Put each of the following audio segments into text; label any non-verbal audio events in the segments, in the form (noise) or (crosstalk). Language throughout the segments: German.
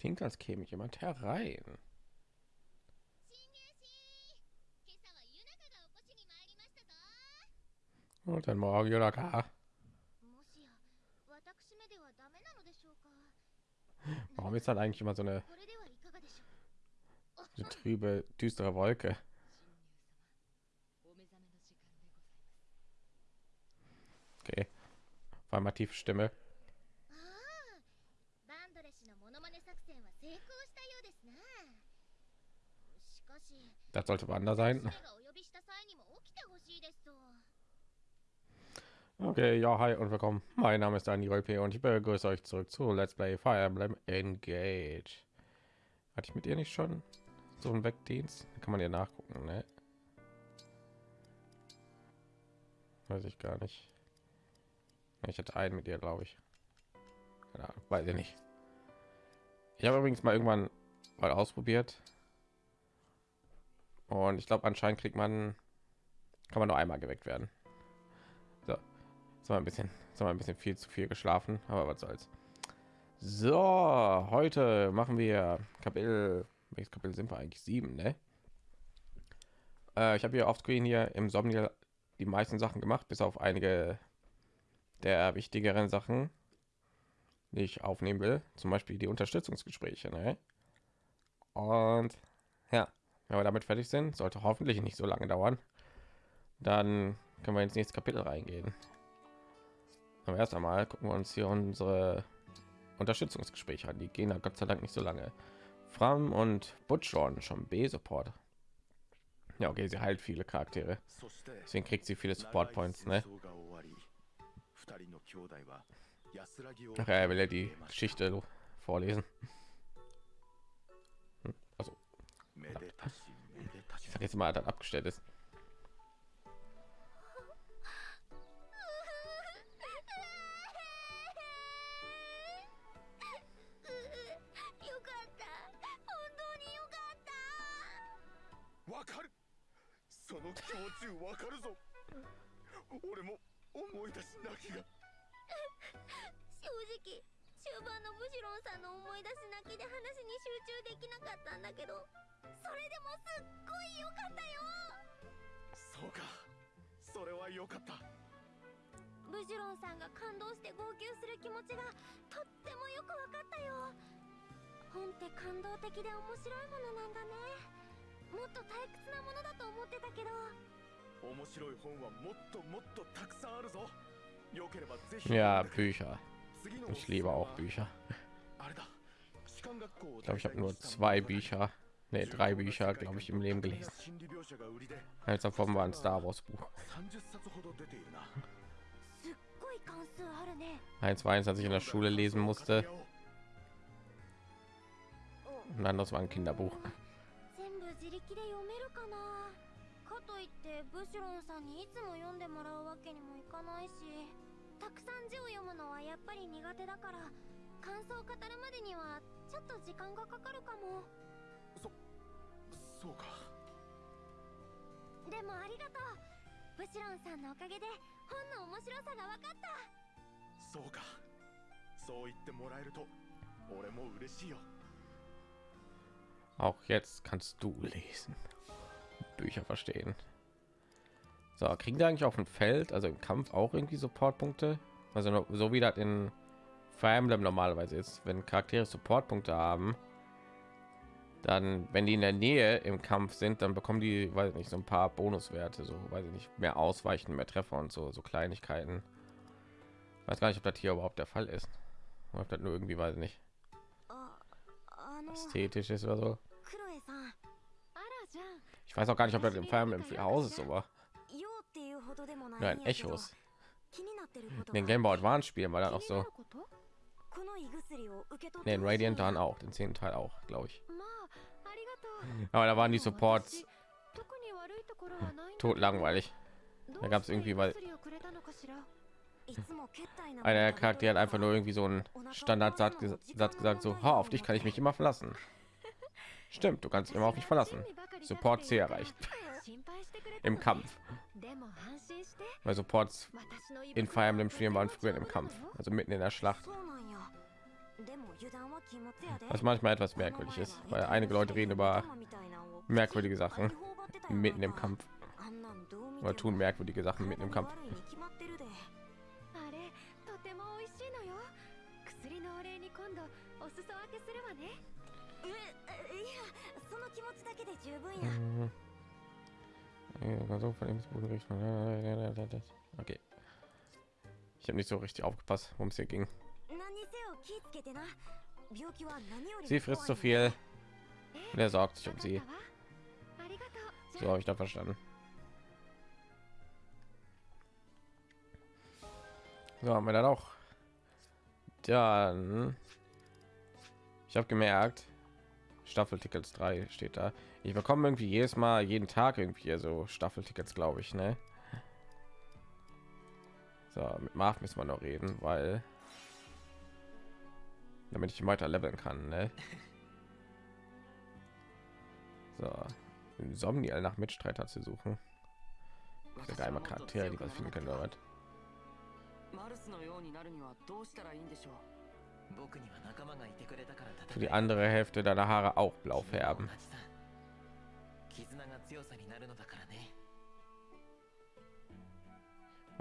klingt, als käme jemand herein. Und dann morgen Yonaka. Warum ist dann eigentlich immer so eine, so trübe, düstere Wolke? Okay. Vor allem tiefe Stimme. Das sollte Wander sein. Okay, ja, hi und willkommen. Mein Name ist Daniel P. und ich begrüße euch zurück zu Let's Play Fire Emblem Engage. Hatte ich mit ihr nicht schon so einen Wegdienst? Kann man ja nachgucken, ne? Weiß ich gar nicht. Ich hatte einen mit ihr, glaube ich. Ja, weiß ich nicht. Ich habe übrigens mal irgendwann mal ausprobiert. Und ich glaube, anscheinend kriegt man, kann man nur einmal geweckt werden. So, jetzt mal ein bisschen, jetzt mal ein bisschen viel zu viel geschlafen, aber was soll's. So, heute machen wir Kapitel, welches Kapitel sind wir eigentlich? Sieben, ne? Äh, ich habe hier auf Screen hier im Somniel die meisten Sachen gemacht, bis auf einige der wichtigeren Sachen, die ich aufnehmen will, zum Beispiel die Unterstützungsgespräche. Ne? Und ja, wenn wir damit fertig sind, sollte hoffentlich nicht so lange dauern, dann können wir ins nächste Kapitel reingehen. Aber erst einmal gucken wir uns hier unsere Unterstützungsgespräche an. Die gehen Gott sei Dank nicht so lange. Fram und Butchorn schon B-Support. Ja, okay, sie heilt viele Charaktere. Deswegen kriegt sie viele Support Points, ne? Ach ja, er will ja die Geschichte vorlesen. Hm, also, ich sag jetzt mal, dass abgestellt ist. 終盤のブシロンさんの思い出し泣きで話に集中できなかったんだけどそれでもすっごい良かったよ！そうか。それは良かった。ブジュロンさんが感動して号泣する気持ちがとってもよく分かったよ。本って感動的で面白いものなんだね。もっと退屈なものだと思ってたけど。面白い本はもっともっとたくさんあるぞ。よければぜひ。Ja, Bücher. Ich liebe auch Bücher. Ich glaube, ich habe nur zwei Bücher, nee, drei Bücher, glaube ich, im Leben gelesen. Eins davon war ein Star Wars Buch. Eins war eins, als ich in der Schule lesen musste. Und anderes war ein Kinderbuch. といってブシュロンさんにいつも読んでもらうわけにもいかないし たくさん字を読むのはやっぱり苦手だから感想を語るまでにはちょっと時間がかかるかも。そそうか。でもありがとう。ブシロンさんのおかげで本の面白さが分かった。そうか。そう言ってもらえると俺も嬉しいよ。Auch jetzt kannst du lesen. Bücher verstehen. So, kriegen die eigentlich auf dem Feld, also im Kampf auch irgendwie Supportpunkte? Also so wie das in Fire Emblem normalerweise ist, wenn Charaktere Supportpunkte haben, dann, wenn die in der Nähe im Kampf sind, dann bekommen die, weiß nicht, so ein paar Bonuswerte, so weiß ich nicht, mehr Ausweichen, mehr Treffer und so, so Kleinigkeiten. Weiß gar nicht, ob das hier überhaupt der Fall ist. Ob das nur irgendwie, weiß ich nicht, ästhetisch ist oder so. Ich weiß auch gar nicht, ob das im Fire Emblem Haus ist, aber Nein, Echos. Den Game Boy Advance spielen war dann auch so. Nee, in Radiant dann auch, den zehnten Teil auch, glaube ich. Aber da waren die Supports tot langweilig. Da gab es irgendwie, weil einer Charakter hat einfach nur irgendwie so einen Standardsatz Satz gesagt, so, ha, auf dich kann ich mich immer verlassen. Stimmt, du kannst immer auf mich verlassen. Support C erreicht im Kampf. Weil Supports in Fire Emblem Spielen waren früher im Kampf, also mitten in der Schlacht. Was manchmal etwas merkwürdig ist, weil einige Leute reden über merkwürdige Sachen mitten im Kampf oder tun merkwürdige Sachen mitten im Kampf. Mhm. Person von Emsboden Okay. Ich habe nicht so richtig aufgepasst, worum es hier ging. Sie frisst zu viel. Und er sorgt sich um sie. So habe ich da verstanden. So haben wir dann auch. Dann. Ich habe gemerkt, Staffeltickets 3 steht da. Ich bekomme irgendwie jedes Mal, jeden Tag irgendwie so Staffeltickets, glaube ich, ne? So, mit Marv müssen wir noch reden, weil damit ich weiter leveln kann, ne? (laughs) So, Insomnial nach Mitstreiter zu suchen. Der geheime Charaktere, die wir finden können, oder was? Für die andere Hälfte deiner Haare auch blau färben.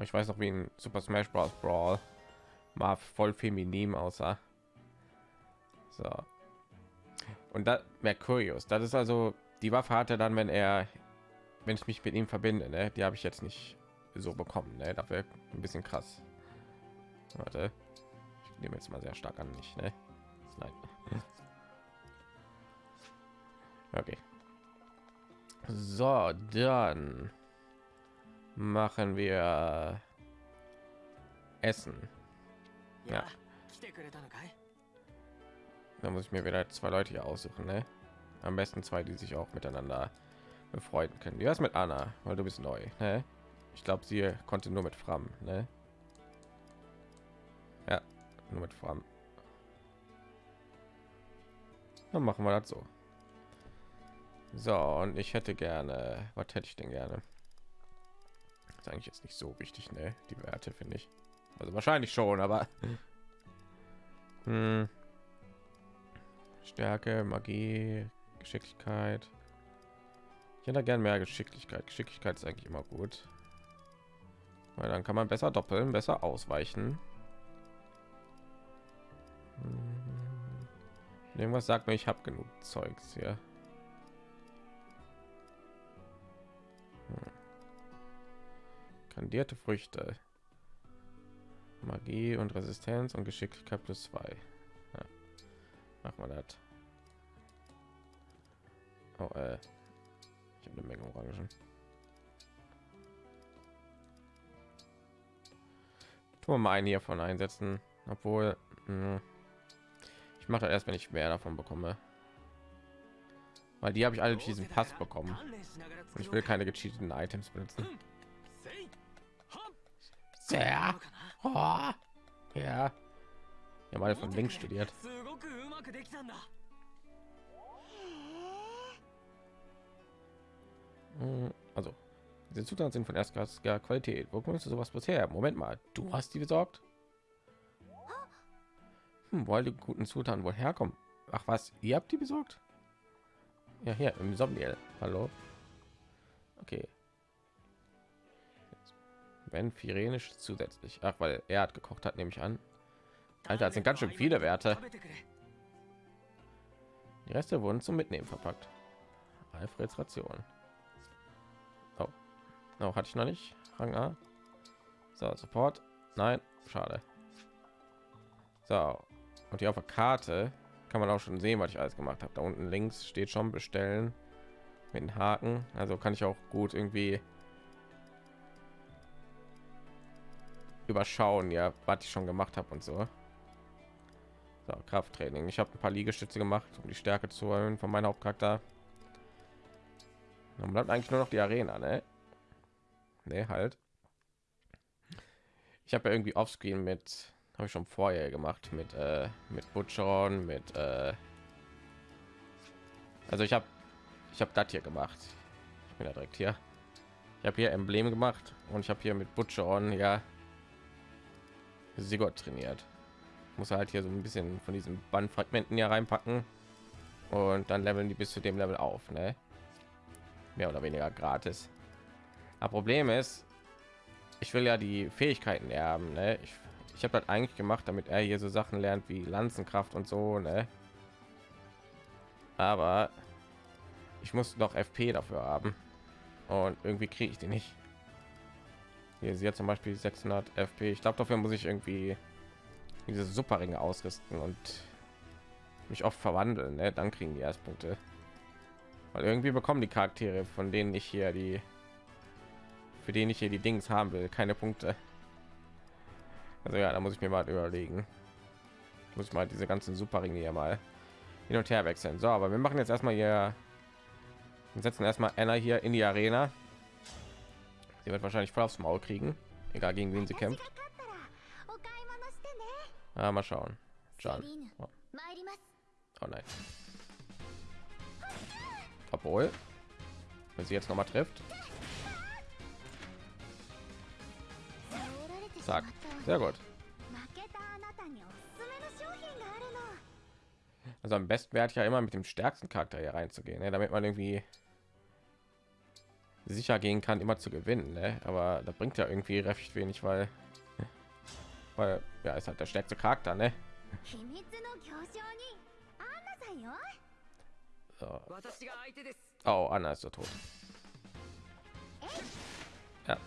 Ich weiß noch, wie in Super Smash Bros. Brawl mal voll feminin aussah. So. Und da Mercurius, das ist also die Waffe hatte dann, wenn er, wenn ich mich mit ihm verbinde, ne? die habe ich jetzt nicht so bekommen. Ne? Dafür ein bisschen krass. Warte nehmen jetzt mal sehr stark an nicht ne? Okay so dann machen wir essen ja da muss ich mir wieder zwei leute hier aussuchen ne? am besten zwei die sich auch miteinander befreunden können wie ist mit anna weil du bist neu ne? ich glaube sie konnte nur mit fram ne? ja nur mit Fram. Dann machen wir das so. So, und ich hätte gerne, was hätte ich denn gerne? ist eigentlich jetzt nicht so wichtig, ne? Die Werte finde ich. Also wahrscheinlich schon, aber (laughs) hm. Stärke, Magie, Geschicklichkeit. Ich hätte gern mehr Geschicklichkeit. Geschicklichkeit ist eigentlich immer gut. Weil dann kann man besser doppeln, besser ausweichen. Hm. Irgendwas sagt mir, ich habe genug Zeugs hier. Hm. Kandierte Früchte. Magie und Resistenz und Geschicklichkeit plus zwei. Ja. Machen wir das. Oh, äh. Ich habe eine Menge Orangen. Tun wir mal einen hiervon einsetzen, obwohl mh, mache erst wenn ich mehr davon bekomme. Weil die habe ich alle diesen pass bekommen. Und ich will keine gecheateten items benutzen. Sehr. Oh, ja. Ja mal von links studiert. Hm, also diese zutaten sind von erstklassiger qualität. Wo kommst du sowas bisher? Moment mal. Du hast die besorgt? Hm, wo die guten Zutaten wohl herkommen? Ach was, ihr habt die besorgt? Ja, hier im Sommiel. Hallo. Okay. Wenn Firenisch zusätzlich. Ach, weil er hat gekocht hat, nehme ich an. Alter, das sind ganz schön viele Werte. Die Reste wurden zum Mitnehmen verpackt. Alfreds Ration. Oh. oh, hatte ich noch nicht. Rang A. So, Support. Nein, schade. So, und hier auf der Karte kann man auch schon sehen, was ich alles gemacht habe. Da unten links steht schon bestellen mit den Haken. Also kann ich auch gut irgendwie überschauen, ja, was ich schon gemacht habe und so. So, Krafttraining. Ich habe ein paar Liegestütze gemacht, um die Stärke zu erhöhen von meinem Hauptcharakter. Dann bleibt eigentlich nur noch die Arena, ne? Ne, halt. Ich habe ja irgendwie Offscreen mit, habe ich schon vorher gemacht mit äh, mit Butcheron, mit äh, also ich habe ich habe das hier gemacht. Ich bin ja direkt hier. Ich habe hier Emblem gemacht und ich habe hier mit Butcheron ja Sigurd trainiert. muss halt hier so ein bisschen von diesen Bandfragmenten hier reinpacken und dann leveln die bis zu dem Level auf, ne? Mehr oder weniger gratis. Aber Problem ist, ich will ja die Fähigkeiten erben, ne? Ich, ich habe das eigentlich gemacht, damit er hier so Sachen lernt wie Lanzenkraft und so, ne? Aber ich muss noch FP dafür haben und irgendwie kriege ich die nicht. Hier ist jetzt zum Beispiel 600 FP. Ich glaube, dafür muss ich irgendwie diese Superringe ausrüsten und mich oft verwandeln. Ne? Dann kriegen die erst Punkte. Weil irgendwie bekommen die Charaktere, von denen ich hier die, für den ich hier die Dings haben will, keine Punkte. Also ja, da muss ich mir mal überlegen. Ich muss mal diese ganzen Superringe hier mal hin und her wechseln. So, aber wir machen jetzt erstmal hier und setzen erstmal Anna hier in die Arena. Sie wird wahrscheinlich voll aufs Maul kriegen, egal gegen wen sie kämpft. Ah, mal schauen. John. Oh. oh nein. Obwohl, wenn sie jetzt noch mal trifft. Zack. Sehr gut. Also am besten wäre ich ja immer mit dem stärksten Charakter hier reinzugehen, ne? damit man irgendwie sicher gehen kann, immer zu gewinnen. Ne? Aber da bringt ja irgendwie recht wenig, weil, weil ja ist halt der stärkste Charakter, ne? So. Oh, Anna ist so tot. Ja.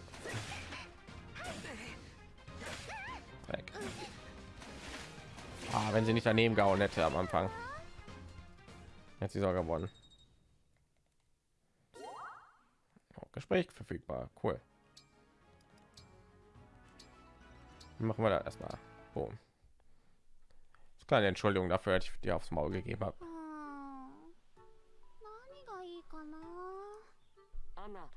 wenn sie nicht daneben gehauen hätte am Anfang. Jetzt sie sogar gewonnen. Oh, Gespräch verfügbar. Cool. Machen wir da erstmal. Boom. Kleine Entschuldigung dafür, dass ich dir aufs Maul gegeben habe. (laughs) うーん何がいいかなアンナ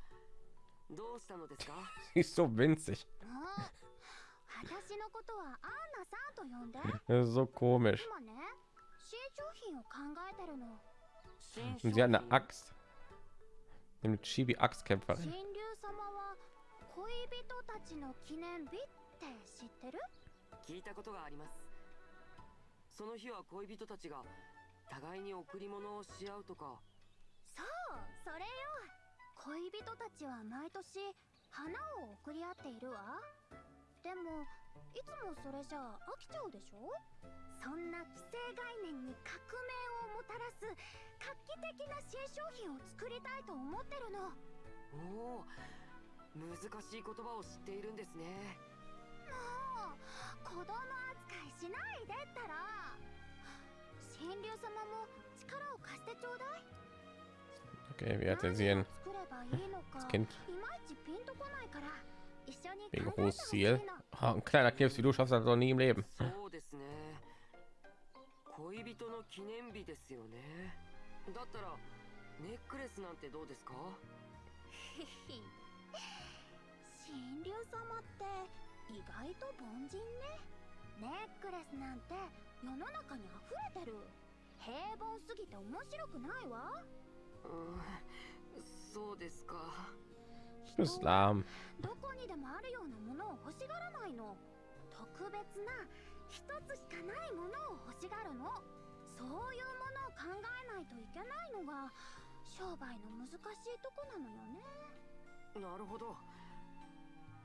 どうしたのですか Sie ist so winzig. もう私のことはアンナ さんと呼んで。so komisch. えてるの。新 Und sie hat eine Axt. Eine Chibi-Axtkämpferin. 神竜様は恋人たちの記念日って知ってる？聞いたことがあります。その日は恋人たちが互いに贈り物をし合うとか。そうそれよ。恋人たちは毎年花を贈り合っているわでもいつもそれじゃ飽きちゃうでしょ？そんな既成概念に革命をもたらす画期的な新商品を作りたいと思ってるの。おお難しい言葉を知っているんですね。もう子供扱いしないでったら。神竜様も力を貸してちょうだい。Okay, sie いいのか das Kind Wegen hohes Ziel. Ein kleiner Knips, wie du schaffst, das noch nie im Leben. ネックレスなんてどうですか様って意外と凡人ねネックレスなんて世の中に溢れてる平凡すぎて面白くないわうそうですかにでもあるようなものを欲しがらないの特別な一つしかないものを欲しがるのそういうものを考えないといけないのが商売の難しいとこなのよねなるほど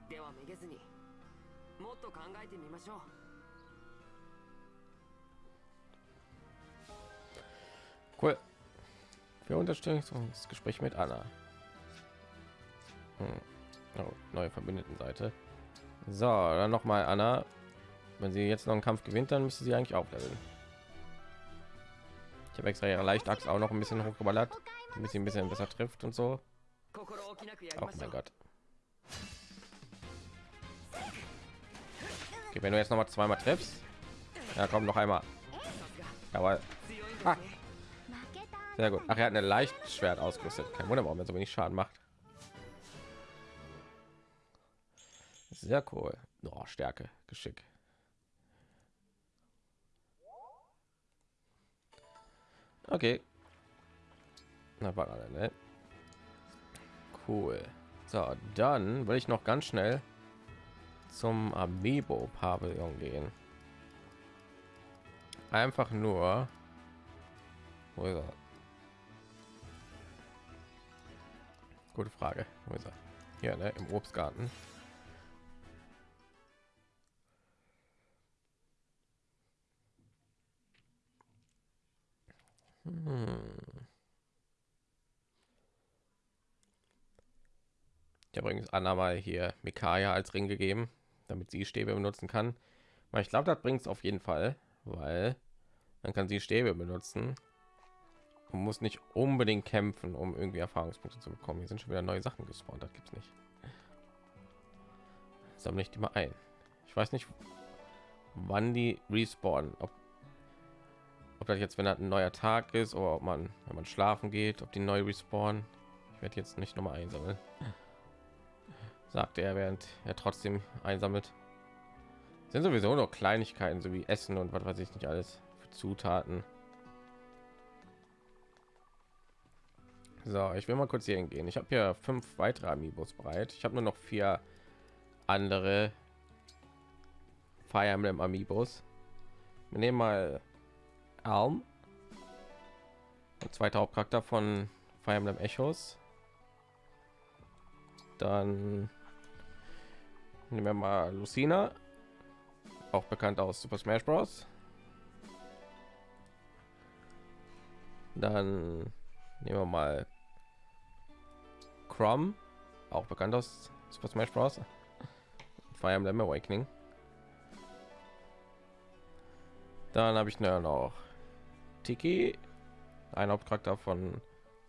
ではめげずにもっと考えてみましょう Cool. Wir unterstützen das Gespräch mit Anna. Hm. oh, neue Verbündetenseite. So, dann noch mal Anna. Wenn sie jetzt noch einen Kampf gewinnt, dann müsste sie eigentlich aufleveln. Ich habe extra ihre Leichtachs auch noch ein bisschen hochgeballert, damit sie ein bisschen besser trifft und so. Oh mein Gott. Okay, wenn du jetzt noch mal zweimal triffst, ja komm noch einmal. Aber ah. sehr gut. Ach, er hat eine leicht Schwert ausgerüstet. Kein Wunder, warum er so wenig Schaden macht. Sehr cool. Oh, Stärke, Geschick. Okay. Na, war ne? Cool. So, dann will ich noch ganz schnell zum Amiibo Pavillon gehen. einfach nur wo ist er? Gute Frage. Wo ist er? Hier, ne, im Obstgarten. Ich habe übrigens Anna mal hier Mikaya als Ring gegeben, damit sie Stäbe benutzen kann. Weil ich glaube, das bringt es auf jeden Fall, weil dann kann sie Stäbe benutzen man muss nicht unbedingt kämpfen, um irgendwie Erfahrungspunkte zu bekommen. Hier sind schon wieder neue Sachen gespawnt, das gibt's nicht. Sammle ich die mal ein. Ich weiß nicht, wann die respawnen. Ob, das jetzt, wenn das ein neuer Tag ist, oder ob man, wenn man schlafen geht, ob die neu respawnen. Ich werde jetzt nicht noch mal einsammeln. Sagte er, während er trotzdem einsammelt. Sind sowieso noch Kleinigkeiten, so wie Essen und was weiß ich nicht alles für Zutaten. So, ich will mal kurz hier hingehen. Ich habe hier fünf weitere Amiibos bereit. Ich habe nur noch vier andere Fire Emblem Amiibos. Wir nehmen mal Alm, der zweite Hauptcharakter von Fire Emblem Echos. Dann nehmen wir mal Lucina, auch bekannt aus Super Smash Bros. Dann Nehmen wir mal Crom, auch bekannt aus Super Smash Bros. Fire Emblem Awakening. Dann habe ich noch Tiki, ein Hauptcharakter von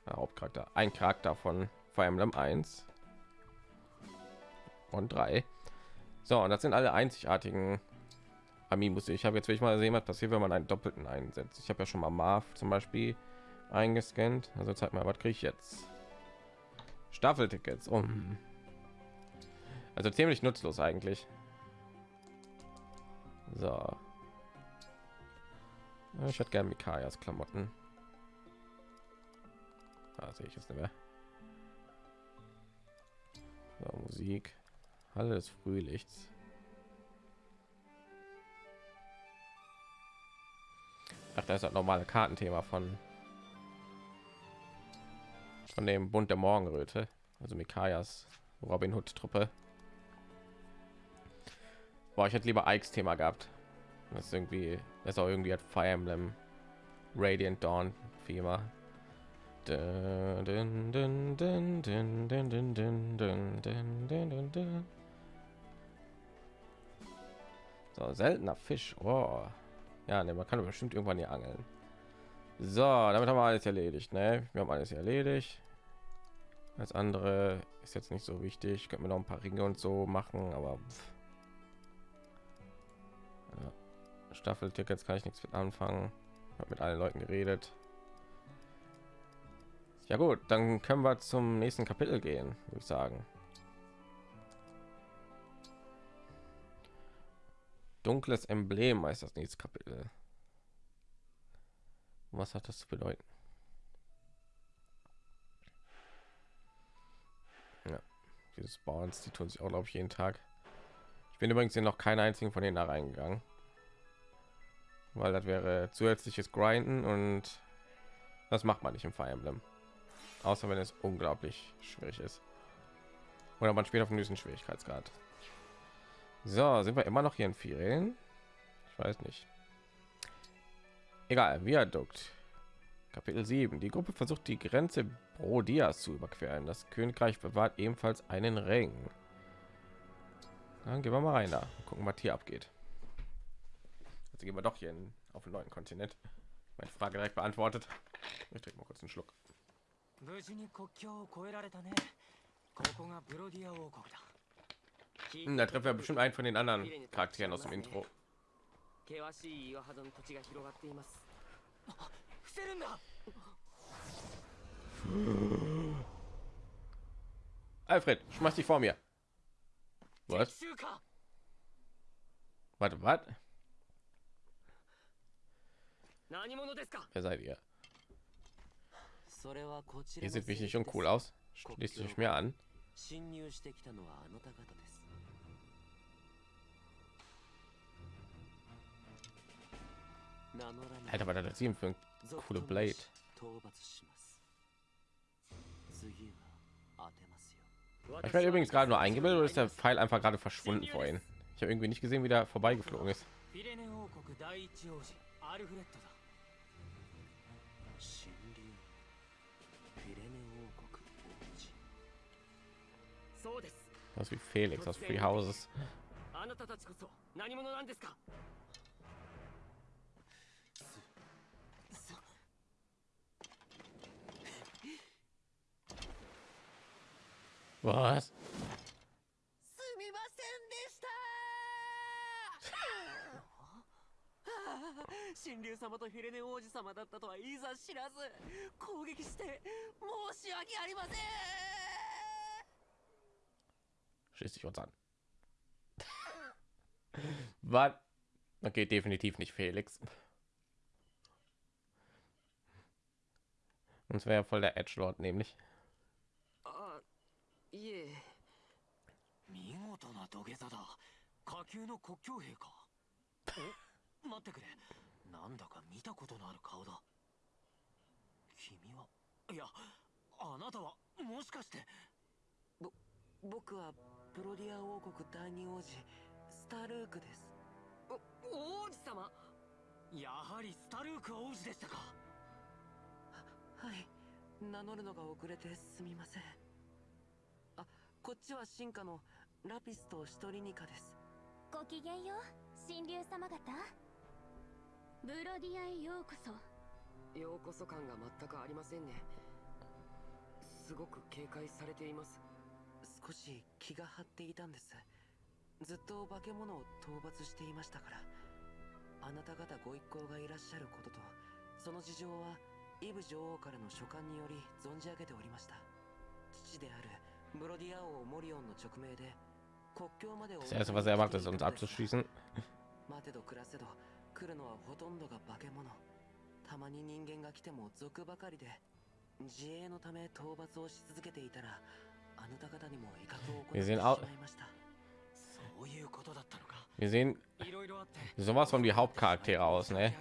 äh, Hauptcharakter, ein Charakter von Fire Emblem 1 und 3. So, und das sind alle einzigartigen Amiibos. Ich habe jetzt will ich mal sehen, was passiert, wenn man einen doppelten einsetzt. Ich habe ja schon mal Marv zum Beispiel eingescannt. Also zeig mal, was kriege ich jetzt? Staffeltickets. Um. Also ziemlich nutzlos eigentlich. So. Ich hätte gerne Mikayas Klamotten. Da sehe ich es nicht mehr. So, Musik. Halle des Frühlichts. Ach, da ist das normale Kartenthema von von dem Bund der Morgenröte, also Mikayas Robin Hood Truppe. Boah, ich hätte lieber Ikes Thema gehabt. Das ist irgendwie, das auch irgendwie hat Fire Emblem Radiant Dawn Thema. So, seltener Fisch. Oh. Ja, ne, man kann bestimmt irgendwann hier angeln. So, damit haben wir alles erledigt. Ne? Wir haben alles erledigt. Als andere ist jetzt nicht so wichtig. Könnten wir noch ein paar Ringe und so machen, aber ja. Staffeltickets kann ich nichts mit anfangen. Hab mit allen Leuten geredet. Ja gut, dann können wir zum nächsten Kapitel gehen, würde ich sagen. Dunkles Emblem heißt das nächste Kapitel. Was hat das zu bedeuten? Ja, diese Spawns, die tun sich auch, glaube ich, jeden Tag. Ich bin übrigens hier noch keinen einzigen von denen da reingegangen. Weil das wäre zusätzliches Grinden und das macht man nicht im Fire Emblem. Außer wenn es unglaublich schwierig ist. Oder man spielt auf dem höchsten Schwierigkeitsgrad. So, sind wir immer noch hier in Ferien? Ich weiß nicht. Egal, Viadukt. Kapitel 7. Die Gruppe versucht die Grenze Brodias zu überqueren. Das Königreich bewahrt ebenfalls einen Ring. Dann gehen wir mal rein da. Gucken, was hier abgeht. Jetzt gehen wir doch hier in, auf einen neuen Kontinent. Meine Frage direkt beantwortet. Ich trinke mal kurz einen Schluck. Hm, da treffen wir bestimmt einen von den anderen Charakteren aus dem Intro. 険しい岩肌の土地が広がっています伏せるんだ Alfred, schmeiß dich vor mir. Was? Warte, was? Wer seid ihr? Ihr seht mich nicht uncool aus. Schließt euch mir an. Alter, was hat das eben für ein coole Blade? Ich werde übrigens gerade nur eingebildet oder ist der Pfeil einfach gerade verschwunden vorhin? Ich habe irgendwie nicht gesehen, wie der vorbeigeflogen ist. Das ist wie Felix aus Free Houses. あなたたちこそ何者なんですか？Was? すみませんでした神竜様とフィレネ王子様だったとはいざ知らず攻撃して申し訳ありません Schließt sich uns an. Was? Okay, definitiv nicht Felix. Uns wäre ja voll der Edge Lord nämlich. あいえ見事な土下座だ下級の国境兵かお待ってくれなんだか見たことのある顔だ君はいやあなたはもしかして僕は プロディア王国第二王子スタルークです。お王子様？やはりスタルーク王子でしたか。はい。名乗るのが遅れてすみません。あこっちは進化のラピスとシトリニカです。ごきげんよう神竜様方。ブロディアへようこそ。ようこそ感が全くありませんね。すごく警戒されています少し気が張っていたんです。ずっと化け物を討伐していましたから。あなた方ご一行がいらっしゃることとその事情はイブ女王からの書簡により存じ上げておりました。父であるブロディア王モリオンの直命で国境まで Das erste, was er macht, ist uns abzuschießen. (laughs) 待てど暮らせど来るのはほとんどが化け物。たまに人間が来ても賊ばかりで自衛のため討伐をし続けていたら Wir sehen auch. Wir sehen sowas von die Hauptcharaktere aus, ne?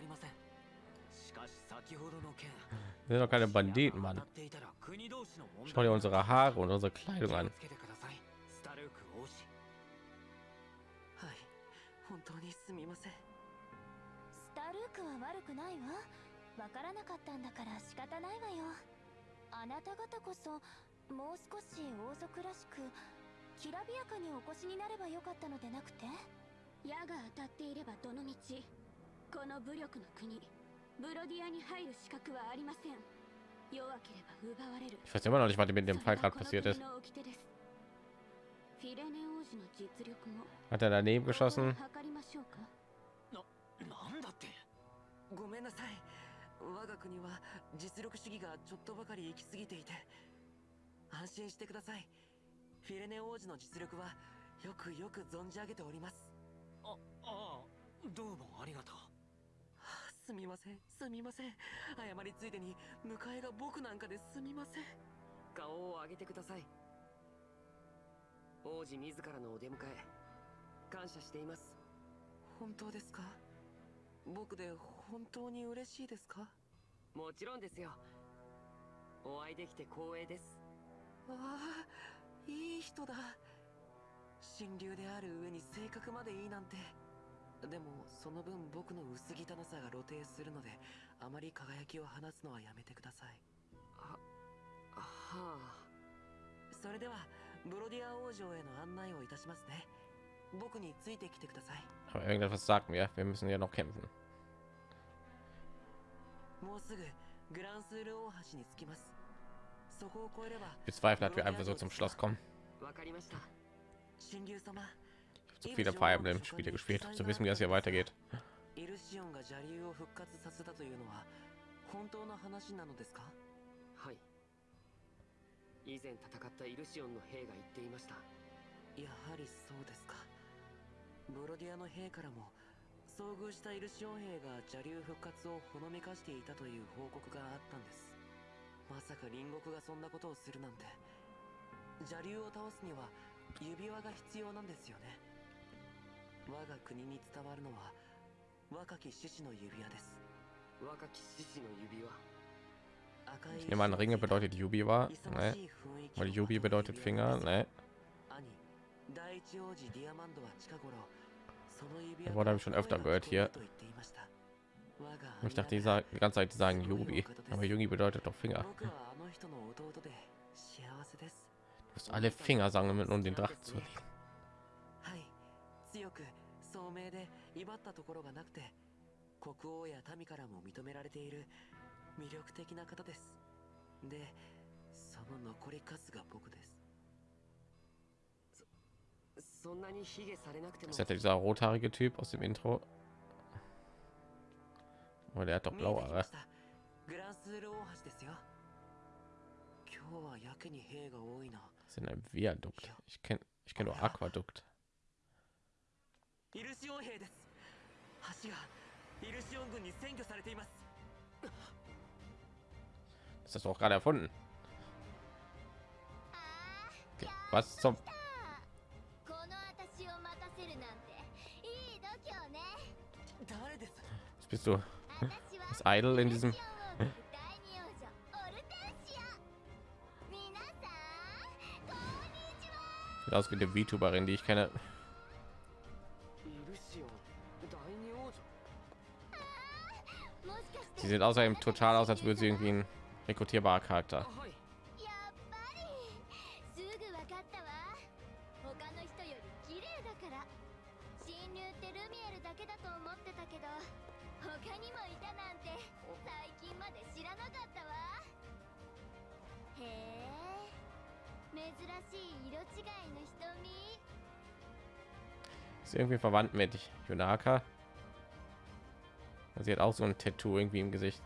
Wir sind doch keine Banditen, Mann. Schau dir unsere Haare und unsere Kleidung an. もう少し王族らしくきらびやかにお越しになればよかったのでなくて。矢が当たっていればどの道この武力の国ブロディアに入る資格はありません。弱ければ奪われる。Ich weiß immer noch nicht, was mit dem Fall gerade passiert ごめんなさい。我が国は実力主義がちょっとばかり行き過ぎていて、安心してください。フィレネ王子の実力はよくよく存じ上げております。あああどうもありがとう。はあすみませんすみません。謝りついでに迎えが僕なんかですみません。顔を上げてください。王子自らのお出迎え感謝しています。本当ですか？僕で本当に嬉しいですか？もちろんですよ。お会いできて光栄ですわあいい人だ。神竜である上に性格までいいなんて。でもその分僕の薄汚さが露呈するのであまり輝きを放つのはやめてください。はあ。それではブロディア王女への案内をいたしますね。僕についてきてください。Aber irgendetwas sagt mir, wir müssen ja noch kämpfen. もうすぐグランスール大橋に着きます bezweifle, dass wir einfach so zum Schloss kommen. わかりました神竜様 Zu viele Fire Emblem Spiele gespielt, um zu wissen, wie das hier weitergeht. イルシオンが邪竜を復活させたというのは本当の話なのですかはい以前戦ったイルシオンの兵が言っていましたやはりそうですかブロディアの兵からも遭遇したイルシオン兵が邪竜復活をほのめかしていたという報告があったんです まさか隣国がそんなことをするなんて邪竜を倒すには指輪が必要なんですよね我が国に伝わるのは若き獅子の指輪です若き獅子の指輪赤い Ich nehme an, Ringe bedeutet Yubiwa. 勇 Ne? Weil を Yubi bedeutet Finger. Ne? 兄第一王子ディアマンドは近頃その指 Das 輪 Wort habe ich schon öfter gehört hier. Ich dachte, die, 兄 sagen, die ganze Zeit, die sagen Yubi. Aber Yugi bedeutet doch Finger. 僕はあの人の弟で幸せです Du musst alle Finger sammeln, um den Drachen zu nehmen. はい強く聡明で威張ったところがなくて国王や民からも認められている魅力的な方ですでその残り数が僕ですそんなに卑下されなくても Ist das dieser rothaarige Typ aus dem Intro? Oh, der hat doch 見えて blaue きま Haare. したグランスール大橋ですよ今日はやけに兵が多いな Das ist in einem Viadukt. Ich kenne ich kenn nur Aquadukt. イルシオン兵です橋がイルシオン軍に占拠されています Das hast du auch gerade erfunden. あ Okay. Was zum ーこの私を待たせるなんていい度胸ね誰です was bist du? als Idol in diesem aus wie eine VTuberin, die ich kenne. Sie sieht außerdem total aus, als würde sie irgendwie ein rekrutierbarer Charakter. Ist irgendwie verwandt mit Yonaka. Sie hat auch so ein Tattoo irgendwie im Gesicht.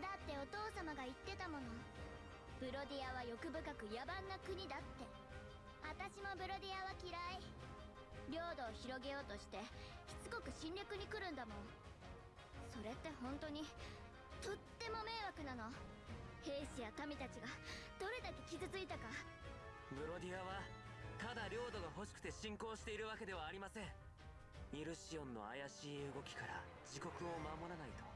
だってお父様が言ってたものブロディアは欲深く野蛮な国だって私もブロディアは嫌い。領土を広げようとしてしつこく侵略に来るんだもん。それって本当にとっても迷惑なの。兵士や民たちがどれだけ傷ついたか。ブロディアはただ領土が欲しくて侵攻しているわけではありません。イルシオンの怪しい動きから自国を守らないと。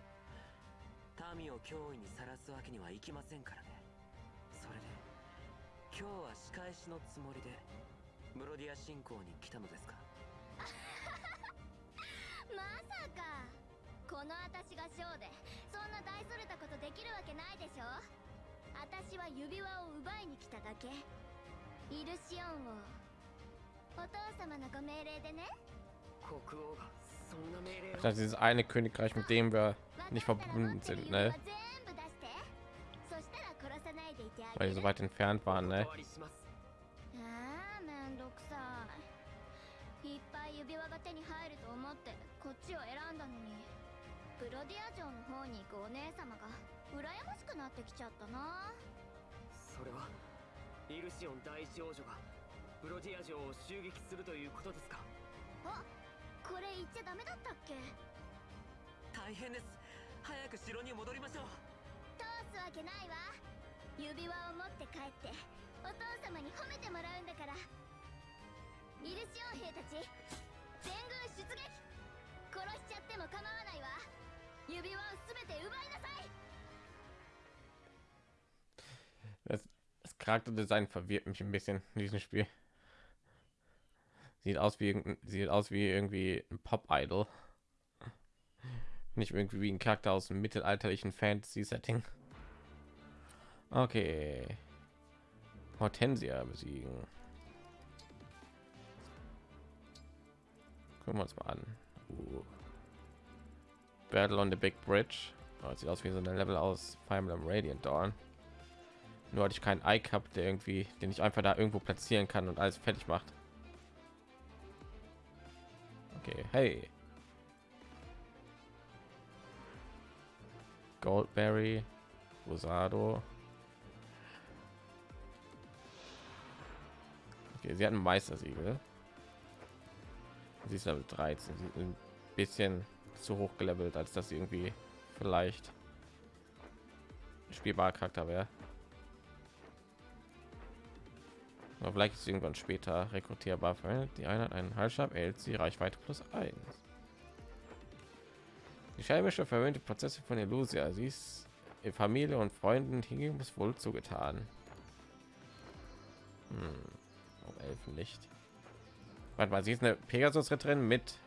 民を脅威にさらすわけにはいきませんから。今日は仕返しのつもりでブロディア侵攻に来たのですか？(laughs) まさか。この私がショーでそんな大それたことできるわけないでしょ？私は指輪を奪いに来ただけ。イルシオンをお父様のご命令でね。国王がそんな命令を。Das ist dieses eine Königreich, mit dem wir 分 nicht verbunden sind, ne? Weil げ die る so weit entfernt お waren, ne? いいっぱい指輪が手に入ると思ってこっちを選んだのにブロディア城の方に行くお姉様が羨ましくなってきちゃったなそれはイルシオン第一王女がブロディア城を襲撃するということですか？あこれ言っちゃダメだったっけ？大変です。早く城に戻りましょう。通すわけないわ指輪を持って帰ってお父様に褒めてもらうんだからイルシオン兵たち全軍出撃殺しちゃっても構わないわ指輪を全て奪いなさい Das, das Charakterdesign verwirrt mich ein bisschen in diesem Spiel. Sieht aus wie irgendein- sieht aus wie irgendwie ein Pop-Idol. Nicht irgendwie wie ein Charakter aus einem mittelalterlichen Fantasy-Setting. Okay. Hortensia besiegen. Gucken wir uns mal an. Uh. Battle on the Big Bridge. Oh, sieht aus wie so ein Level aus Fire Emblem Radiant Dawn. Nur hatte ich keinen Ike gehabt, der irgendwie, den ich einfach da irgendwo platzieren kann und alles fertig macht. Okay, hey. Goldberry, Rosado. Okay, sie hat ein Meistersiegel. Sie ist Level 13. Sie ein bisschen zu hoch gelevelt, als dass sie irgendwie vielleicht spielbarer Charakter wäre. Aber vielleicht ist irgendwann später rekrutierbar. Die Einheit einen Halsstab, erhält sie Reichweite plus 1. Die scheibische verwöhnte Prozesse von Illusia. Sie ist Familie und Freunden hingebens wohl zugetan. Hm. Oh, Elfenlicht. Warte mal, sie ist eine Pegasus-Ritterin mit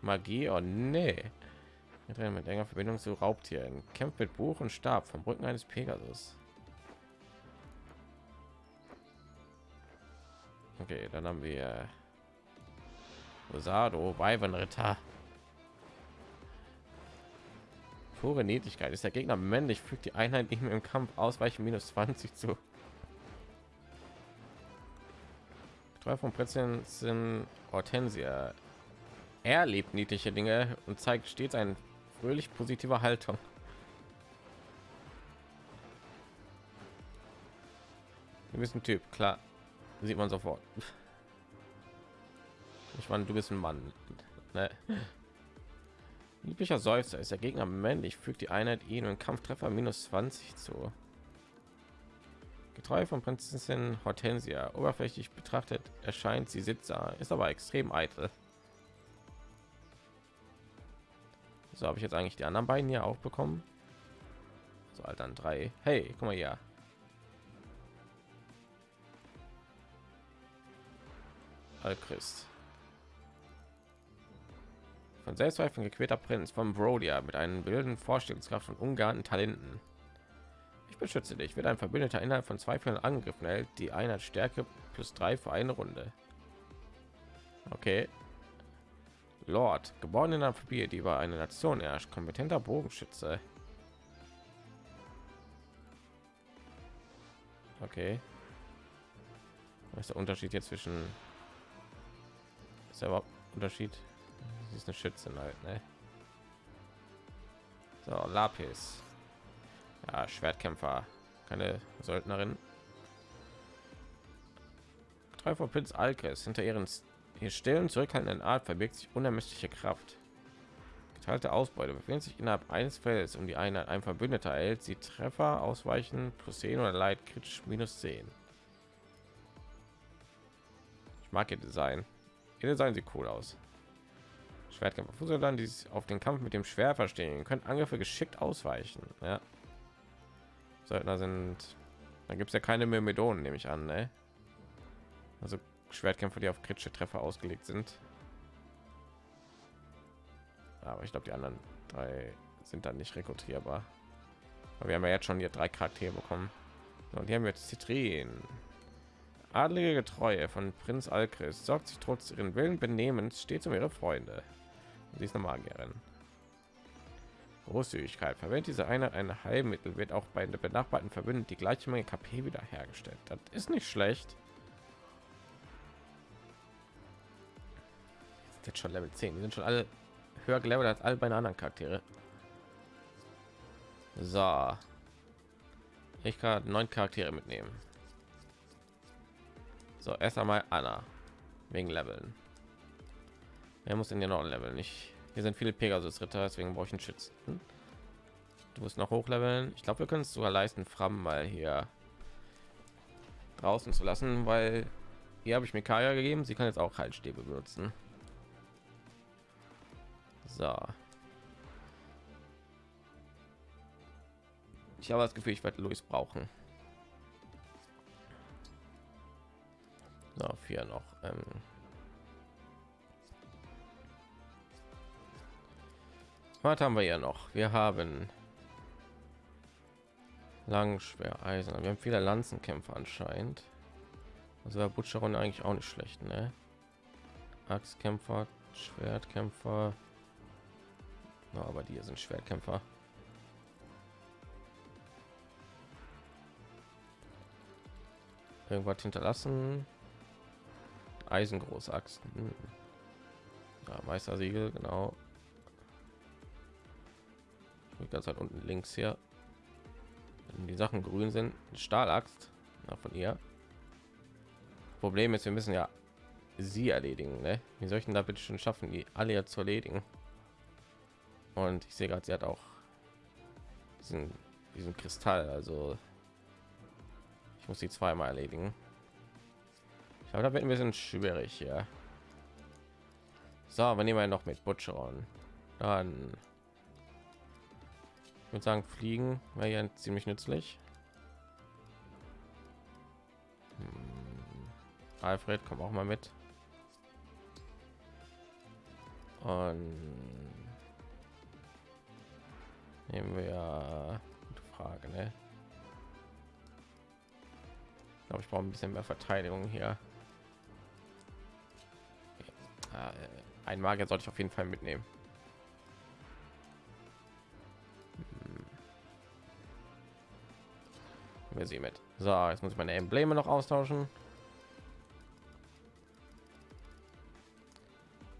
Magie. Oh nee. Ritterin mit enger Verbindung zu Raubtieren. Kämpft mit Buch und Stab vom Rücken eines Pegasus. Okay, dann haben wir Rosado, Weibenritter. Pure Niedlichkeit. Ist der Gegner männlich, fügt die Einheit mehr im Kampf ausweichen minus 20 zu. Drei von Prinzessin sind Hortensia. Er liebt niedliche Dinge und zeigt stets eine fröhlich positive Haltung. Du bist ein Typ, klar. Sieht man sofort. Ich meine, du bist ein Mann. Ne? Lieblicher Seufzer ist der Gegner männlich, fügt die Einheit ihn und Kampftreffer minus 20 zu. Getreu von Prinzessin Hortensia. Oberflächlich betrachtet erscheint sie sitzer, ist aber extrem eitel. So habe ich jetzt eigentlich die anderen beiden hier auch bekommen. So, halt dann drei. Hey, guck mal hier. Alchrist. Von Selbstzweifeln gequälter Prinz von Brodia mit einem wilden Vorstellungskraft und ungeahnten Talenten. Ich beschütze dich. Wird ein Verbündeter innerhalb von zwei Fällen angegriffen, hält die Einheit Stärke plus drei für eine Runde. Okay. Lord, geboren in Familie, die über eine Nation herrscht, kompetenter Bogenschütze. Okay. Was ist der Unterschied jetzt zwischen ist der überhaupt Unterschied? Sie ist eine Schützin halt, ne? So, Lapis. Ja, Schwertkämpfer, keine Söldnerin. Drei von Prinz Alkes hinter ihren hier stillen zurückhaltenden Art verbirgt sich unermessliche Kraft. Geteilte Ausbeute befindet sich innerhalb eines Feldes um die Einheit ein Verbündeter erhält sie Treffer ausweichen plus 10 oder Leid kritisch minus 10. Ich mag ihr Design. Ihr Design sieht cool aus. Schwertkämpfer Fußsoldaten, die sich auf den Kampf mit dem Schwert verstehen, können Angriffe geschickt ausweichen. Ja. Söldner sind, da gibt es ja keine Myrmidonen, nehme ich an, ne? Also Schwertkämpfer, die auf kritische Treffer ausgelegt sind. Aber ich glaube, die anderen drei sind dann nicht rekrutierbar. Aber wir haben ja jetzt schon hier drei Charaktere bekommen. Und die haben jetzt Zitrin. Adlige Getreue von Prinz Alkris sorgt sich trotz ihren Willen Benehmens stets um ihre Freunde. Sie ist eine Magierin. Großzügigkeit verwendet diese eine ein Heilmittel wird auch bei den benachbarten Verbündeten die gleiche Menge KP wiederhergestellt. Das ist nicht schlecht. Jetzt schon Level 10. Die sind schon alle höher gelevelt als all meine anderen Charaktere. So. Ich kann neun Charaktere mitnehmen. So, erst einmal Anna wegen Leveln. Er muss in den noch leveln. Ich hier sind viele Pegasus Ritter, deswegen brauche ich einen Schützen. Du musst noch hochleveln. Ich glaube, wir können es sogar leisten, Fram mal hier draußen zu lassen, weil hier habe ich mir Kaya gegeben. Sie kann jetzt auch Heilstäbe benutzen. So. Ich habe das Gefühl, ich werde Luis brauchen. So, vier noch. Ähm Was haben wir ja noch? Wir haben lang schwer Eisen. Wir haben viele Lanzenkämpfer anscheinend. Also der Butcheron eigentlich auch nicht schlecht, ne? Axtkämpfer, Schwertkämpfer. Na, aber die sind Schwertkämpfer. Irgendwas hinterlassen. Eisengroßaxt. Hm. Ja, Meistersiegel, genau. Die ganze unten links hier. Wenn die Sachen grün sind, Stahlaxt ja, von ihr. Problem ist, wir müssen ja sie erledigen. Ne? Wie soll da bitte schon schaffen, die alle jetzt zu erledigen? Und ich sehe gerade, sie hat auch diesen, diesen Kristall. Also ich muss sie zweimal erledigen. Ich glaube, da wird ein bisschen schwierig hier. So, wir nehmen wir noch mit Butcheron. Dann würde sagen, fliegen wäre ja ziemlich nützlich. Hm. Alfred, komm auch mal mit. Und nehmen wir gute Frage, ne? Ich glaube, ich brauche ein bisschen mehr Verteidigung hier. Ja, äh, ein Magier sollte ich auf jeden Fall mitnehmen. wir sie mit. So, jetzt muss ich meine Embleme noch austauschen.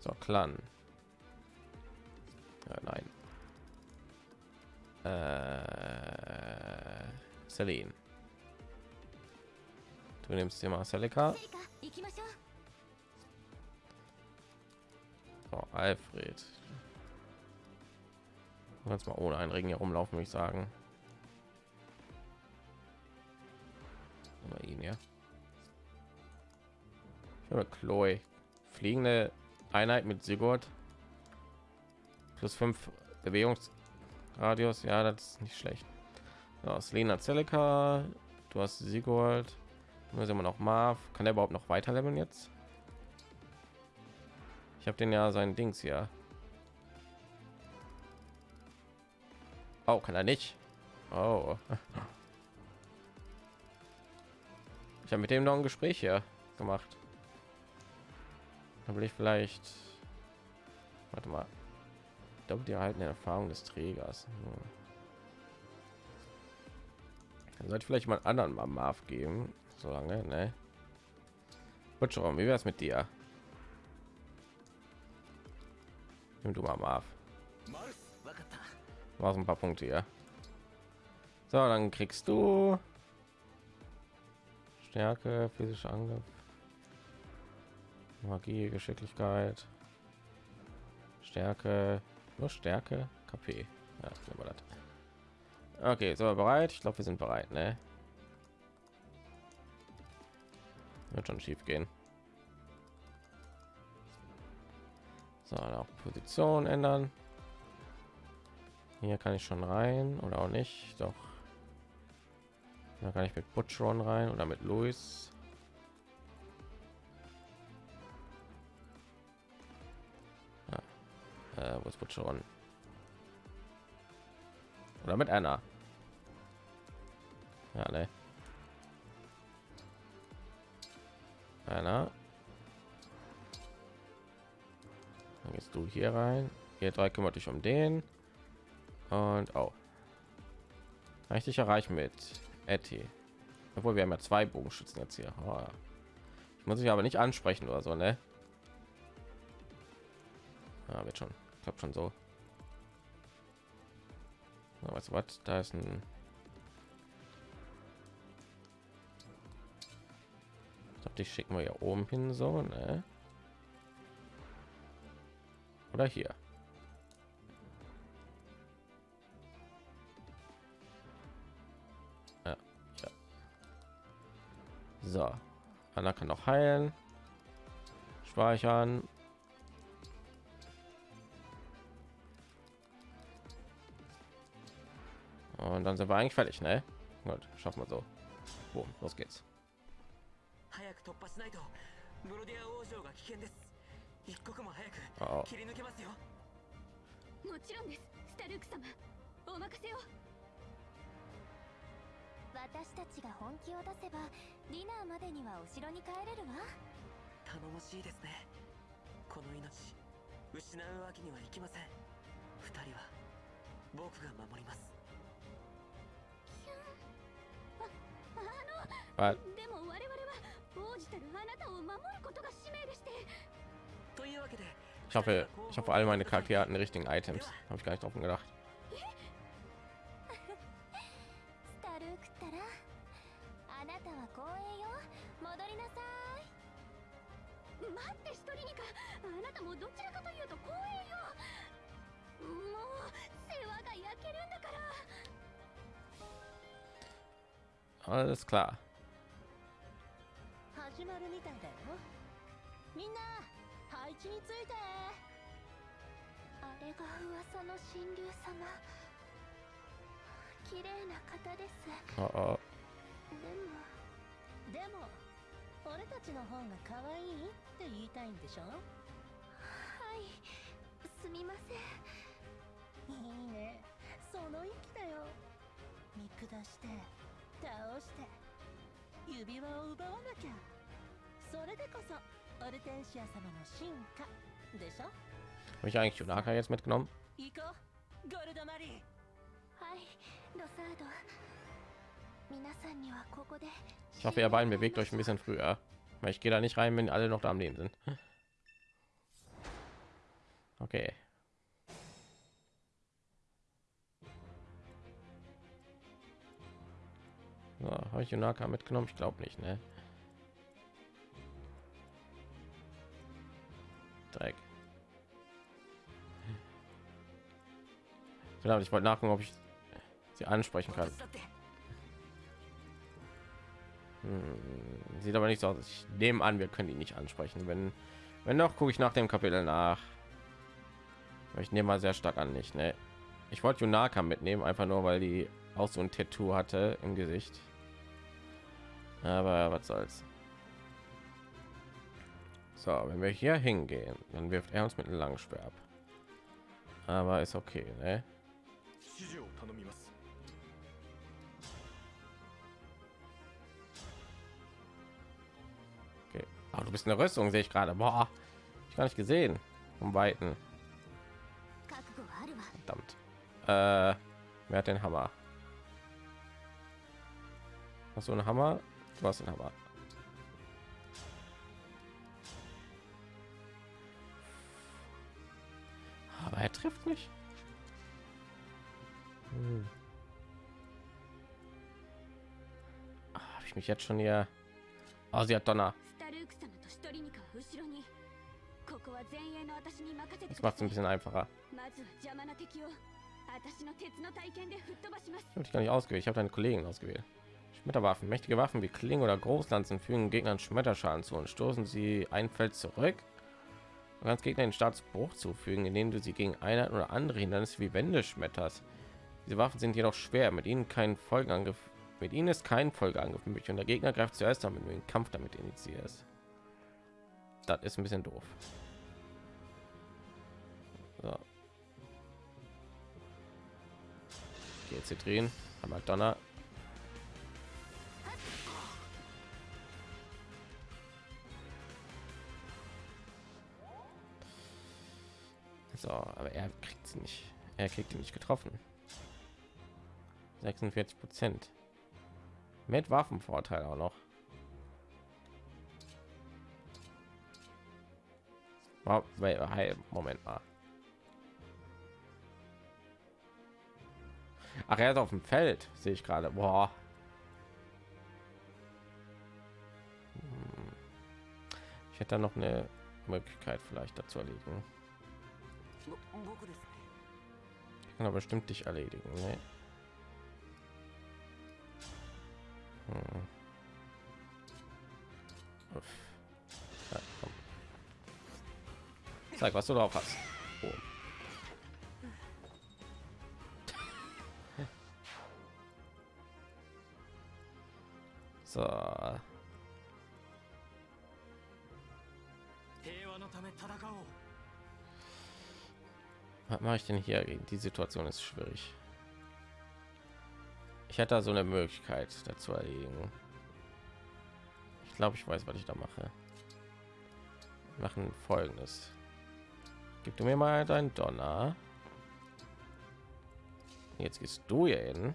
So, Clan. Ja, nein. Äh, Celine. Du nimmst dir mal Selika. So, Alfred. Kannst mal ohne einen Regen herumlaufen, würde ich sagen. Mal ihn ja. Habe Chloe. Fliegende Einheit mit Sigurd. Plus 5 Bewegungsradius. Ja, das ist nicht schlecht. So, Selena Celica. Du hast Sigurd. Nur sind noch Marv. Kann er überhaupt noch weiter leveln jetzt? Ich habe den ja sein Dings hier. Oh, kann er nicht. Oh. (laughs) ich habe mit dem noch ein Gespräch hier gemacht. Da will ich vielleicht, warte mal, doppelt die erhaltene Erfahrung des Trägers. Hm. Sollte vielleicht mal anderen mal Marv geben, solange, ne? schon wie wäre es mit dir? Nimm du mal Marv. Mach ein paar Punkte ja So, dann kriegst du Stärke, physische Angriff, Magie, Geschicklichkeit, Stärke, nur Stärke, KP. Ja, das. Okay, so bereit? Ich glaube, wir sind bereit, ne? Wird schon schief gehen. So, auch Position ändern. Hier kann ich schon rein oder auch nicht. Doch. Da kann ich mit Butchron rein oder mit Louis. Ja. Äh, wo ist Butchron? Oder mit Anna. Ja, ne. Anna. Dann gehst du hier rein. Hier drei kümmert dich um den. Und auch. Oh. Richtig erreichen mit Etty. Obwohl wir haben ja zwei Bogenschützen jetzt hier. Oh. Ich muss ich aber nicht ansprechen oder so, ne? Ja, wird schon. Klappt schon so. Weißt du was? Da ist ein. Ich glaub, die schicken wir hier oben hin, so, ne? Oder hier. So, Anna kann noch heilen, speichern. Und dann sind wir eigentlich fertig, ne? Gut, schaffen wir so. Boom, los geht's. 早く突破しないとブロディア王女が危険です一刻も早く Oh, 切り抜けますよもちろんですスタルーク様お任せを 私たちが本気を出せばディナーまでにはお城に帰れるわ。頼もしいですね。この命失うわけにはいきません。二人は僕が守ります。ああのでも我々は王子たるあなたを守ることが使命でして。というわけで ich hoffe, ich hoffe, all meine Charaktere hatten die richtigen Items. Habe ich gar nicht drauf gedacht. どちらかというと光栄よ。もう世話が焼けるんだから。Alles klar. 始まるみたいだよ。みんな配置について。あれが噂の神竜様。綺麗な方です。Oh, oh. でもでも俺たちの方が可愛いって言いたいんでしょ？はい すみませんいいねその意気だよ見下して倒して指輪を奪わなきゃそれでこそオルテンシア様の進化でしょ Habe ich eigentlich Junaka jetzt mitgenommen? 行こうゴルドマリーはいロサード皆さんにはここで Ich hoffe, ihr beiden bewegt euch ein bisschen früher. Weil ich gehe da nicht rein, wenn alle noch da am Leben sind. Okay. So, habe ich Yunaka mitgenommen? Ich glaube nicht, ne? Dreck. Verdammt, ich wollte nachgucken, ob ich sie ansprechen kann. Hm, sieht aber nicht so aus. Ich nehme an, wir können die nicht ansprechen. Wenn, wenn noch, gucke ich nach dem Kapitel nach ich nehme mal sehr stark an nicht ne? ich wollte Junaka mitnehmen einfach nur weil die auch so ein Tattoo hatte im Gesicht aber was soll's so wenn wir hier hingehen dann wirft er uns mit einem Schwer ab aber ist okay ne? okay. Aber du bist eine Rüstung, sehe ich gerade. Boah, ich gar nicht gesehen. Um Weiten. Äh, wer hat den Hammer? Hast du einen Hammer? Du hast einen Hammer. Aber er trifft mich. Hm. Ah, Habe ich mich jetzt schon hier... Oh, sie hat Donner. Das macht es ein bisschen einfacher. Ich habe dich gar nicht ausgewählt, ich habe deinen Kollegen ausgewählt. Schmetterwaffen. Mächtige Waffen wie Klingen oder Großlanzen fügen Gegnern Schmetterschaden zu und stoßen sie ein Feld zurück. Du kannst Gegner den Staatsbruch zufügen, indem du sie gegen Einheiten oder andere Hindernisse wie Wände schmetterst. Diese Waffen sind jedoch schwer, mit ihnen kein Folgeangriff. Mit ihnen ist kein Folgeangriff möglich und der Gegner greift zuerst damit, wenn du den Kampf damit initiierst. Das ist ein bisschen doof. Jetzt hier drehen. Hammer Donner. So, aber er kriegt sie nicht. Er kriegt nicht getroffen. 46 Prozent. Mit Waffenvorteil auch noch. Wow, Moment mal. Ach, er ist auf dem Feld, sehe ich gerade. Boah. Ich hätte noch eine Möglichkeit vielleicht dazu erledigen. Ich kann aber bestimmt dich erledigen. Ne? Hm. Ja, Zeig, was du drauf hast. Oh. Mache ich denn hier die Situation ist schwierig. Ich hätte da so eine Möglichkeit dazu erledigen. Ich glaube, ich weiß, was ich da mache. Wir machen folgendes. Gib du mir mal dein Donner. Jetzt gehst du hier hin.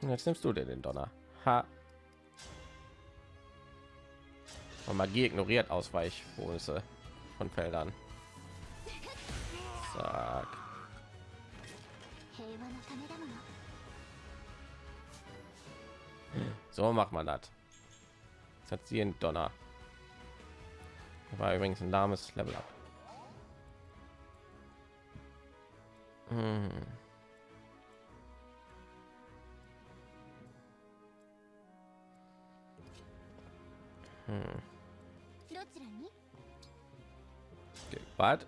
Und jetzt nimmst du dir den Donner. Ha. Und Magie ignoriert Ausweichbonüsse von Feldern. Zack. So macht man das. Jetzt hat sie einen Donner. War übrigens ein lahmes Level ab. Mhm. Hm. Was?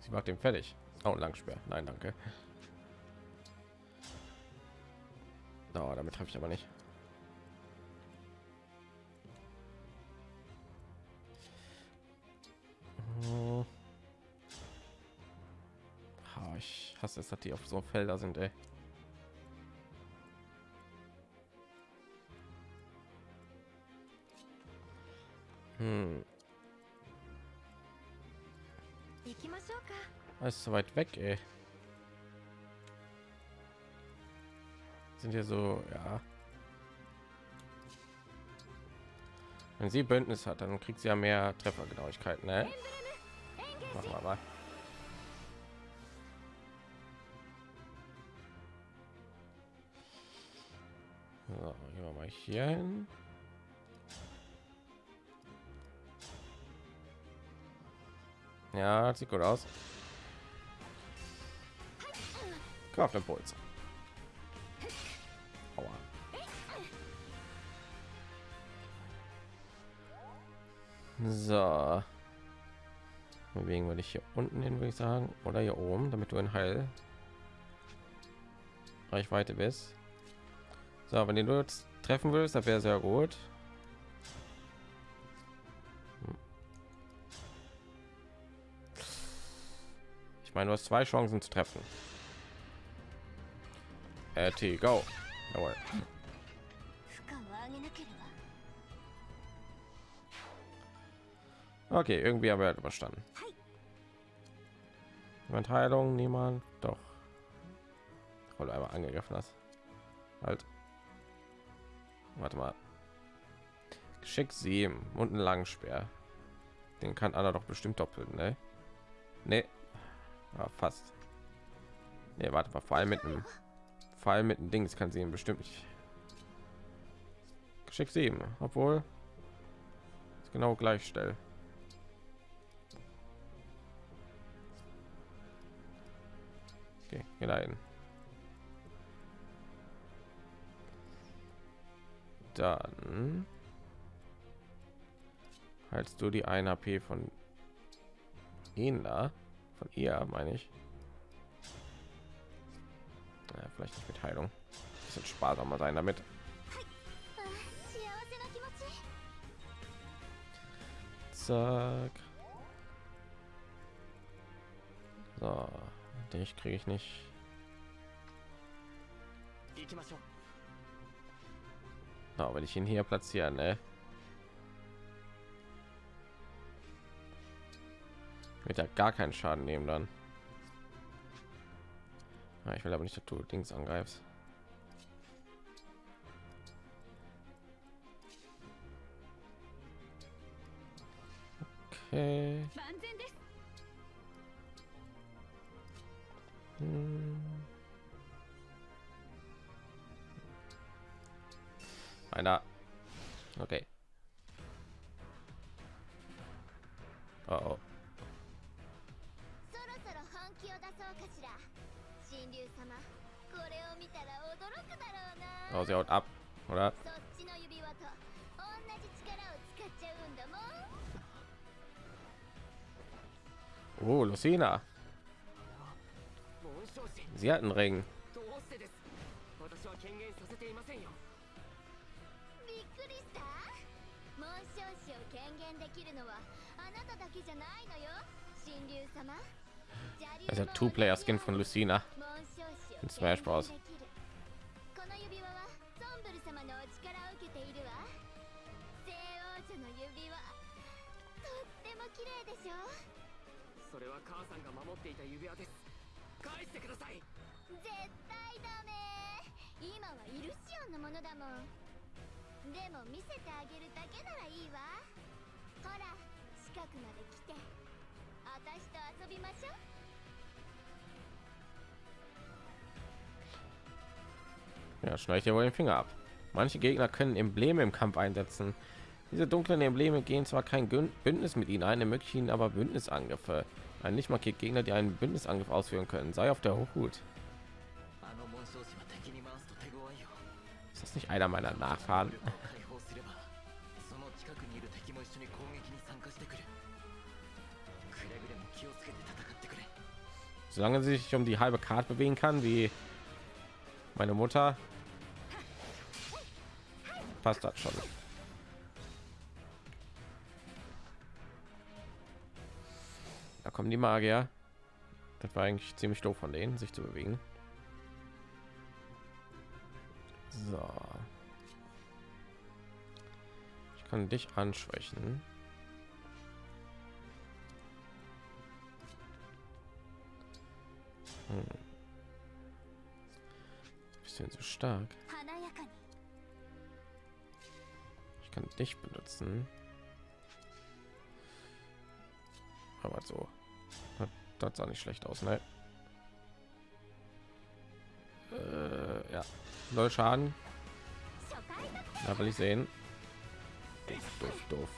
Sie macht den fertig. Oh, Langsperr. Nein, danke. Oh, damit habe ich aber nicht. Ah, Ich hasse es, dass die auf so Felder sind, ey. Ist so weit weg, ey. Sind hier so, ja. Wenn sie Bündnis hat, dann kriegt sie ja mehr Treffergenauigkeit, ne? Machen wir mal. So, gehen wir mal hier hin. Ja, sieht gut aus. Kraftimpuls. Aua. So. Bewegen wir dich hier unten hin, würde ich sagen. Oder hier oben, damit du in Heil Reichweite bist. So, wenn du jetzt treffen willst, das wäre sehr gut. Ich meine, du hast zwei Chancen zu treffen. Äh, T, go. Jawohl. Okay, irgendwie haben wir halt überstanden. Jemand Heilung? Niemand? Doch. Weil du einmal angegriffen hast. Halt. Warte mal. Geschick 7 und einen langen Speer. Den kann Anna doch bestimmt doppelt, ne? Ne. Ja, ah, fast. Ne, warte mal, vor allem mit einem vor mit dem Dings kann sie ihn bestimmt nicht. Geschick 7, obwohl genau gleich stell. Okay, hin. Dann haltst du die 1 AP von ihnen da, von ihr meine ich. Naja, vielleicht nicht mit Heilung. Ein bisschen sparsamer sein damit. Zack. So, dich kriege ich nicht. Aber wenn ich ihn hier platzieren, ne? Wird ja gar keinen Schaden nehmen dann. Ja, ich will aber nicht, dass du Dings angreifst. Okay. Einer. Okay. Uh oh. oh. Oh, sie haut ab, oder? Oh, Lucina. Sie hat einen Ring. Also Two-Player-Skin von Lucina in Smash Bros. 様のお力を受けているわ。聖王女の指輪とっても綺麗でしょそれは母さんが守っていた指輪です。返してください。絶対ダメ今はイルシオンのものだもん。でも見せてあげるだけならいいわ。ほら近くまで来て。私と遊びましょう。Ja, schneide ich dir wohl den Finger ab. Manche Gegner können Embleme im Kampf einsetzen. Diese dunklen Embleme gehen zwar kein Bündnis mit ihnen ein, ermöglichen aber Bündnisangriffe. Ein nicht markiert Gegner, die einen Bündnisangriff ausführen können. Sei auf der Hut. Ist das nicht einer meiner Nachfahren? Solange sie sich um die halbe Karte bewegen kann, wie meine Mutter, passt das schon. Da kommen die Magier. Das war eigentlich ziemlich doof von denen, sich zu bewegen. So. Ich kann dich anschwächen. Hm. Bisschen zu stark kann dich benutzen. Aber so. Das sah nicht schlecht aus, ne? Äh, ja. Null Schaden. Da will ich sehen. Doof, doof,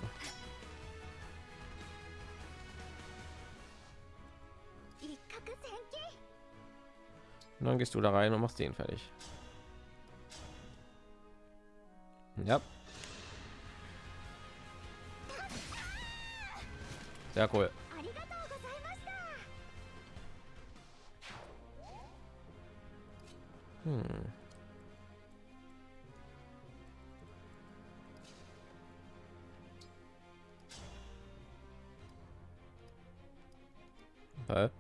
Und dann gehst du da rein und machst den fertig. Ja. Sehr cool. Hm. Hä?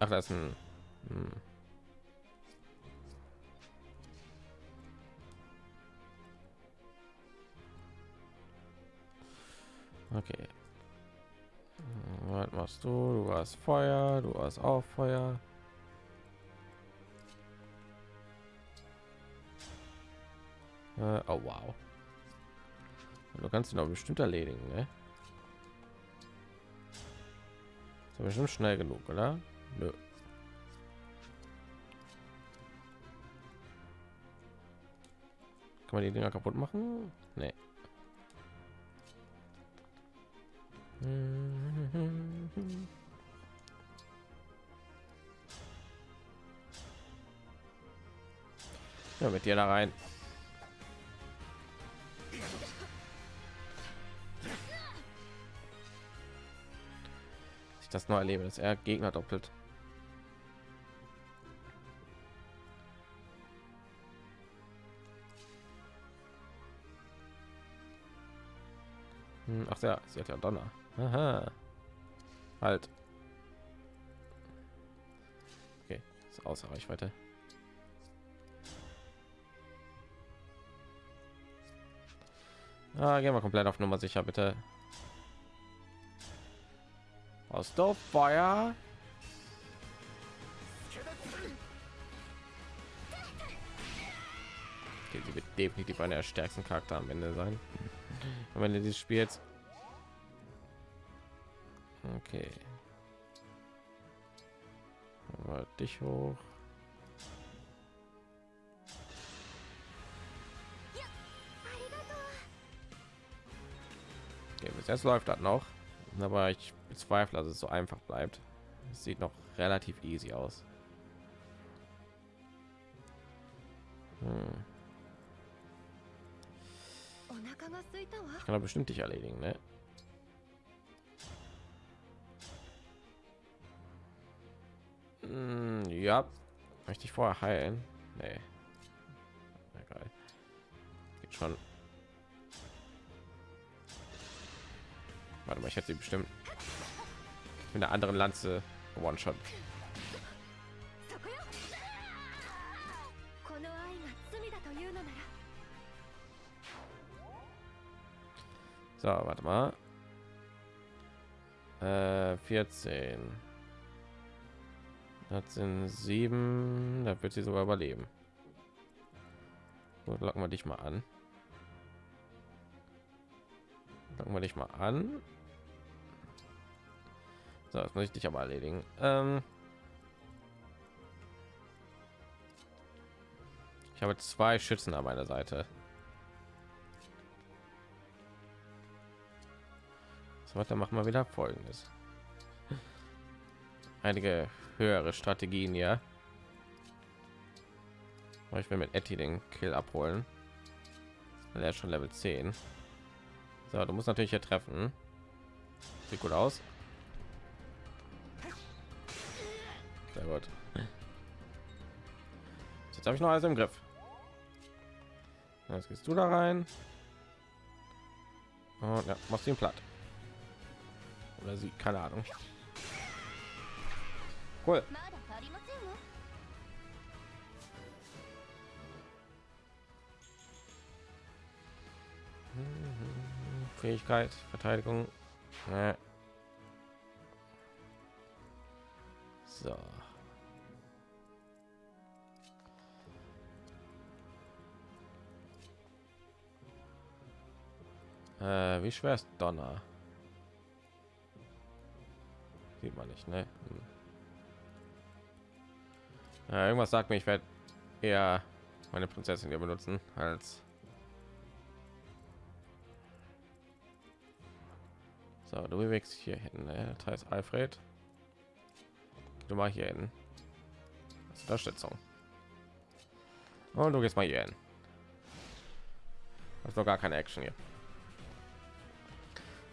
Ach, das ist ein... Hm. Okay. Was machst du? Du hast Feuer, du hast auch Feuer. Äh, oh wow. Du kannst ihn aber bestimmt erledigen, ne? Ist bestimmt schnell genug, oder? Nö. Kann man die Dinger kaputt machen? Nee. Dir da rein. ich das nur erlebe, dass er Gegner doppelt. Hm, Ach ja, sie hat ja Donner. Aha. Halt. Okay, ist außer Reichweite. Ah, gehen wir komplett auf Nummer sicher, bitte. Aus Feuer. Okay, sie wird definitiv einer der stärksten Charakter am Ende sein. Am Ende dieses Spiels. Okay. Dich hoch. jetzt läuft das noch. Aber ich bezweifle dass es so einfach bleibt. Es sieht noch relativ easy aus. Hm. Ich kann er bestimmt dich erledigen ne? Hm, ja. Möchte ich vorher heilen? Nee. Geht schon. Warte mal, ich hätte sie bestimmt mit der anderen Lanze one shot So, warte mal. Äh, 14. Das sind sieben. Da wird sie sogar überleben. Gut, locken wir dich mal an. Locken wir dich mal an. So, das muss ich dich aber erledigen. Ähm ich habe zwei Schützen an meiner Seite. So, dann machen wir wieder folgendes. Einige höhere Strategien ja. Ich will mit Etty den Kill abholen. Er ist schon Level 10. So, du musst natürlich hier treffen. Sieht gut aus. Oh Sehr gut. Jetzt habe ich noch alles im Griff. Jetzt gehst du da rein. Und ja, machst ihn platt. Oder sie, keine Ahnung. Cool. Fähigkeit, Verteidigung. So. Äh, wie schwer ist Donner? Sieht man nicht, ne? Hm. Ja, irgendwas sagt mir, ich werde eher meine Prinzessin hier benutzen als So, du bewegst hier hin. Ne? Das heißt, Alfred, du mal hier hin. Unterstützung. Und du gehst mal hier hin. Das ist doch gar keine Action hier.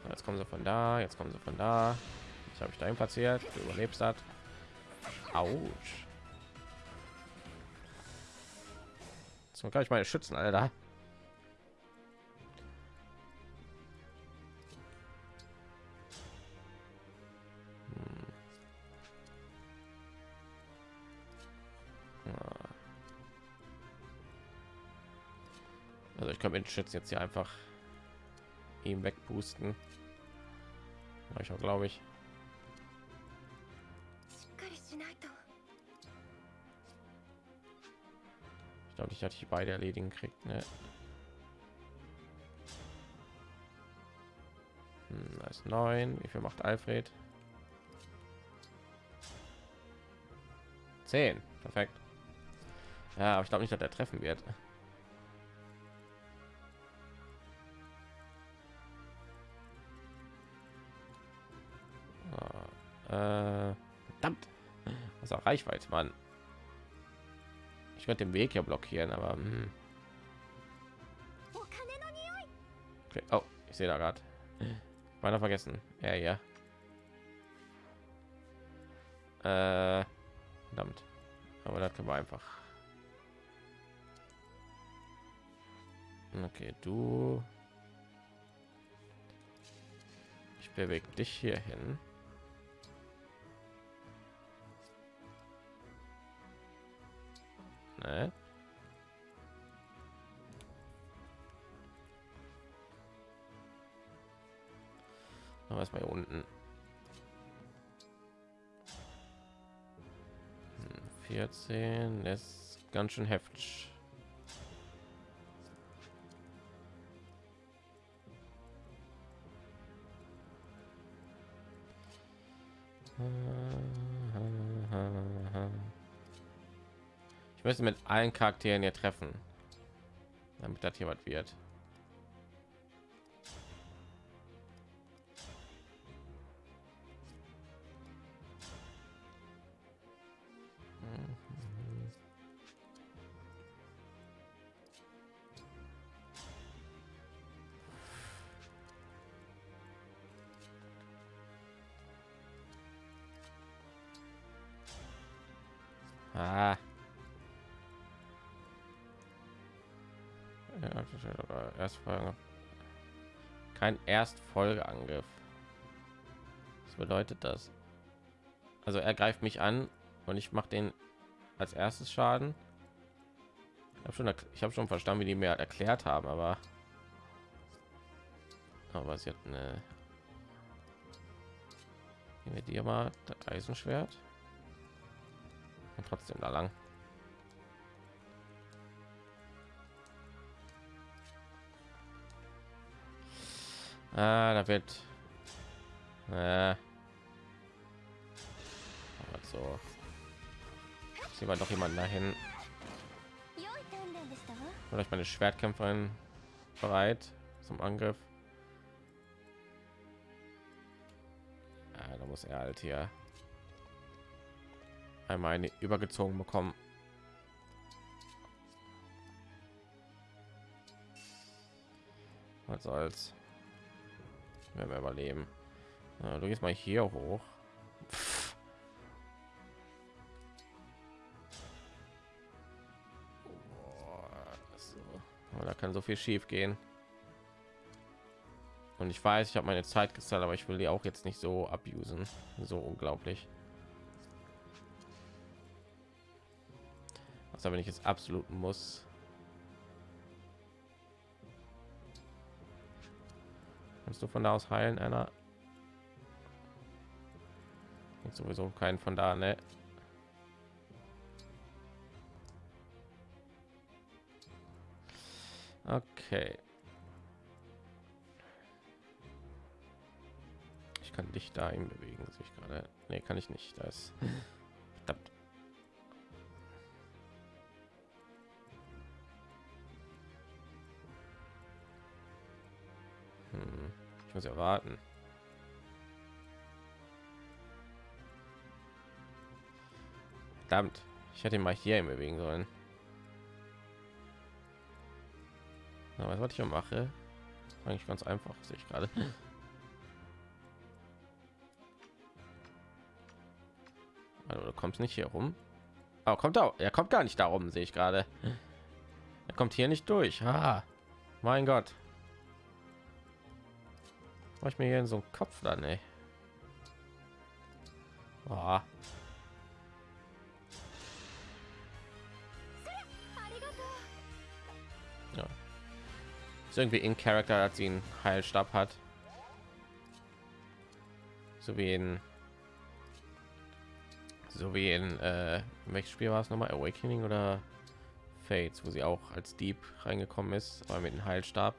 Jetzt kommen sie von da, jetzt kommen sie von da. Ich habe ich dahin platziert. Du überlebst das. Autsch. So kann ich meine schützen, Alter. Also ich kann mit Schütz jetzt hier einfach ihm wegpusten. Mach ich auch, glaube ich. Ich glaube, ich hatte ich beide erledigen kriegt. Ne? Hm, da ist 9. Wie viel macht Alfred? 10. Perfekt. Ja, aber ich glaube nicht, dass er treffen wird. Reichweite, Mann. Ich könnte den Weg ja blockieren, aber... Hm. Okay. Oh, ich sehe da gerade. Meiner vergessen. Ja, ja. Äh, verdammt. Aber das können wir einfach. Okay, du. Ich bewege dich hier hin. Ne? Aber erstmal hier unten. Hm, 14 ist ganz schön heftig. Ich müsste mit allen Charakteren hier treffen, damit das hier was wird. Kein Erstfolgeangriff. Was bedeutet das? Also er greift mich an und ich mache den als erstes Schaden. Ich habe schon, ich schon verstanden, wie die mir erklärt haben, aber aber sie hat eine. Wir dir mal das Eisenschwert. Und trotzdem da lang. Ah, da wird äh, ah. so. Sehen wir doch jemanden dahin Vielleicht meine schwertkämpferin bereit zum angriff. Ah, da muss er halt hier einmal eine übergezogen bekommen. Was soll's? Wenn wir überleben. Ja, du gehst mal hier hoch. Pff. Da kann so viel schief gehen. Und ich weiß, ich habe meine Zeit gezahlt, aber ich will die auch jetzt nicht so abusen. So unglaublich. Also wenn ich jetzt absolut muss. Kannst du von da aus heilen, einer? Und sowieso keinen von da, ne? Okay. Ich kann dich dahin bewegen, sehe ich gerade. Nee, kann ich nicht. Da Hm, ich muss ja warten. Verdammt, ich hätte ihn mal hier bewegen sollen. Na, was, was ich hier mache, eigentlich ganz einfach, sehe ich gerade. (laughs) Also, du kommst nicht hier rum. Aber kommt auch, er kommt gar nicht darum, sehe ich gerade. Er kommt hier nicht durch. Ah, mein Gott. Mach ich mir hier in so einen Kopf dann, ey. Ah. Ja. Ist irgendwie in Charakter, als sie einen Heilstab hat. So wie in so wie in äh, welches Spiel war es nochmal Awakening oder Fates, wo sie auch als Dieb reingekommen ist, aber mit dem Heilstab.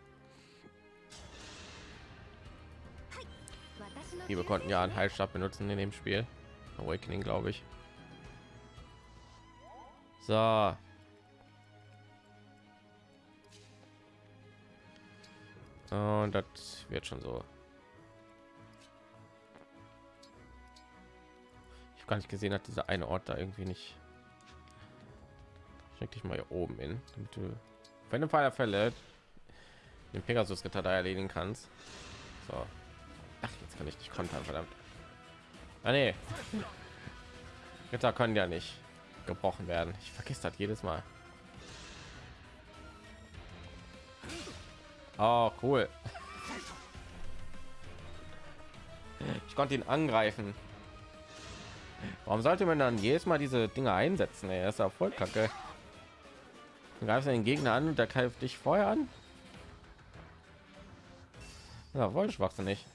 Die konnten ja einen Heilstab benutzen in dem Spiel. Awakening, glaube ich. So. Und das wird schon so. Ich habe gar nicht gesehen, hat dieser eine Ort da irgendwie nicht. Schick dich mal hier oben in, damit du, wenn im Fall der Fälle den Pegasus Ritter da erledigen kannst. So. Jetzt kann ich nicht kontern, verdammt. Ah, nee. Ritter können ja nicht gebrochen werden. Ich vergesse das jedes Mal. Oh, cool. Ich konnte ihn angreifen. Warum sollte man dann jedes Mal diese Dinge einsetzen? Er ist ja voll kacke. Du greifst den Gegner an und der greift dich vorher an. Ja, wohl schwachsinnig.